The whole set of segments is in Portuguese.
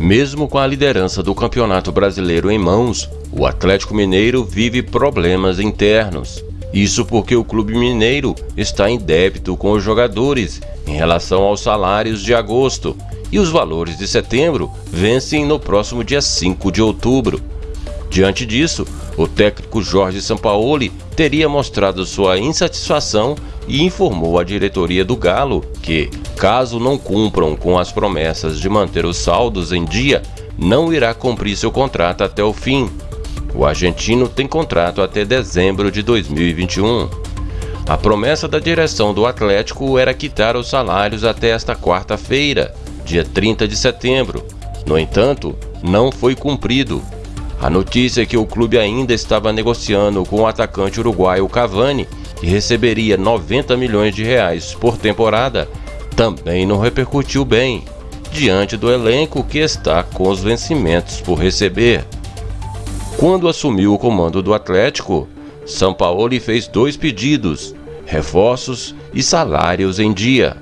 Mesmo com a liderança do Campeonato Brasileiro em mãos, o Atlético Mineiro vive problemas internos. Isso porque o Clube Mineiro está em débito com os jogadores em relação aos salários de agosto e os valores de setembro vencem no próximo dia 5 de outubro. Diante disso, o técnico Jorge Sampaoli teria mostrado sua insatisfação e informou à diretoria do Galo que, caso não cumpram com as promessas de manter os saldos em dia, não irá cumprir seu contrato até o fim. O argentino tem contrato até dezembro de 2021. A promessa da direção do Atlético era quitar os salários até esta quarta-feira, dia 30 de setembro. No entanto, não foi cumprido. A notícia é que o clube ainda estava negociando com o atacante uruguaio Cavani que receberia 90 milhões de reais por temporada, também não repercutiu bem, diante do elenco que está com os vencimentos por receber. Quando assumiu o comando do Atlético, São Paulo fez dois pedidos, reforços e salários em dia.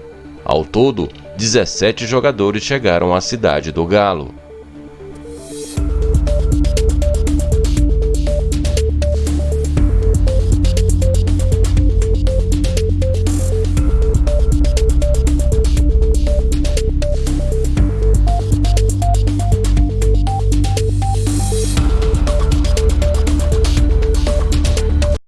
Ao todo, 17 jogadores chegaram à cidade do Galo.